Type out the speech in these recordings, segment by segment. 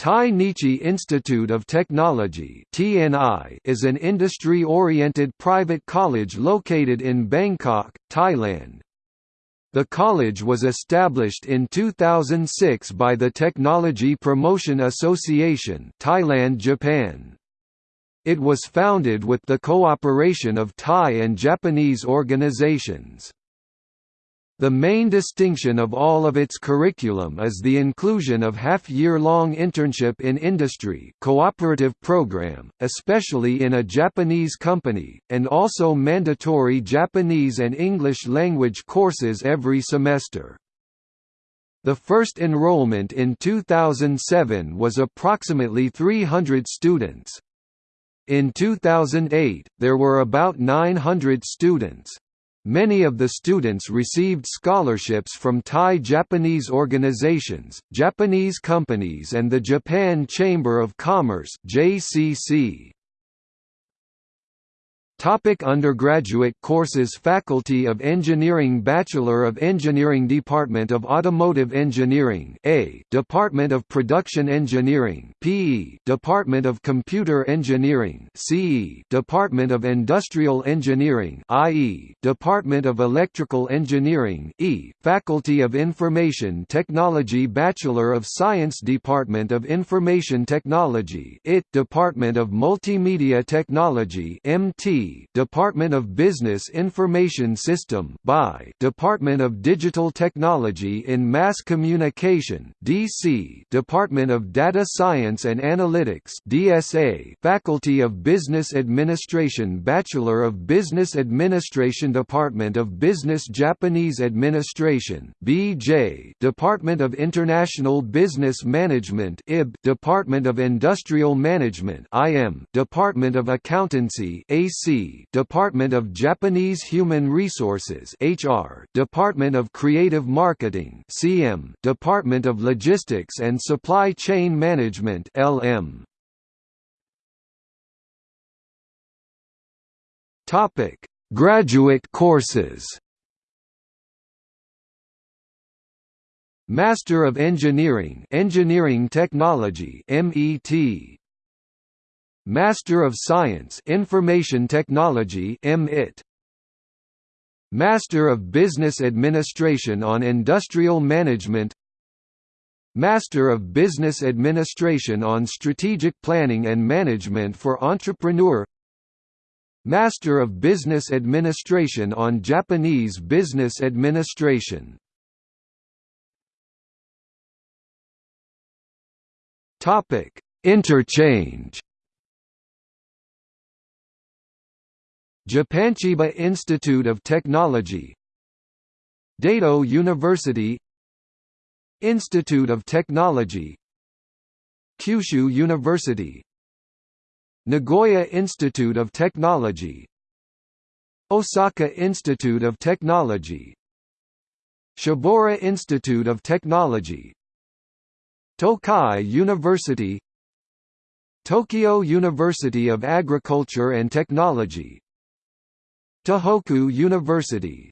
Thai Nichi Institute of Technology is an industry-oriented private college located in Bangkok, Thailand. The college was established in 2006 by the Technology Promotion Association Thailand Japan. It was founded with the cooperation of Thai and Japanese organizations. The main distinction of all of its curriculum is the inclusion of half-year-long internship in industry cooperative program, especially in a Japanese company, and also mandatory Japanese and English language courses every semester. The first enrollment in 2007 was approximately 300 students. In 2008, there were about 900 students. Many of the students received scholarships from Thai-Japanese organizations, Japanese companies and the Japan Chamber of Commerce JCC. Topic undergraduate courses Faculty of Engineering Bachelor of Engineering Department of Automotive Engineering A Department of Production Engineering PE Department of Computer Engineering CE Department of Industrial Engineering IE Department of Electrical Engineering E Faculty of Information Technology Bachelor of Science Department of Information Technology IT Department of Multimedia Technology MT Department of Business Information System (BI), Department of Digital Technology in Mass Communication (DC), Department of Data Science and Analytics (DSA), Faculty of Business Administration, Bachelor of Business Administration, Department of Business Japanese Administration (BJ), Department of International Business Management (IB), Department of Industrial Management (IM), Department of Accountancy (AC), Department of Japanese Human Resources HR, Department of Creative Marketing CM, Department of Logistics and Supply Chain Management LM. Topic: Graduate courses. Master of Engineering Engineering Technology MET Master of Science Information Technology MIT Master of Business Administration on Industrial Management. Master of Business Administration on Strategic Planning and Management for Entrepreneur. Master of Business Administration on Japanese Business Administration. Interchange Japan Chiba Institute of Technology Daido University Institute of Technology Kyushu University Nagoya Institute of Technology Osaka Institute of Technology Shibaura Institute of Technology Tokai University Tokyo University of Agriculture and Technology Tohoku University.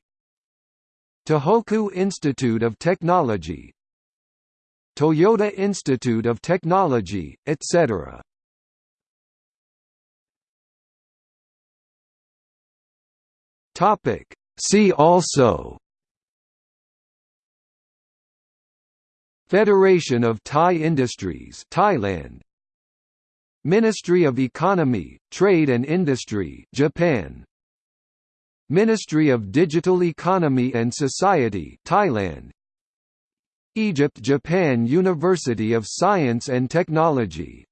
Tohoku Institute of Technology. Toyota Institute of Technology, etc. Topic. See also. Federation of Thai Industries Thailand. Ministry of Economy, Trade and Industry Japan Ministry of Digital Economy and Society Thailand. Egypt Japan University of Science and Technology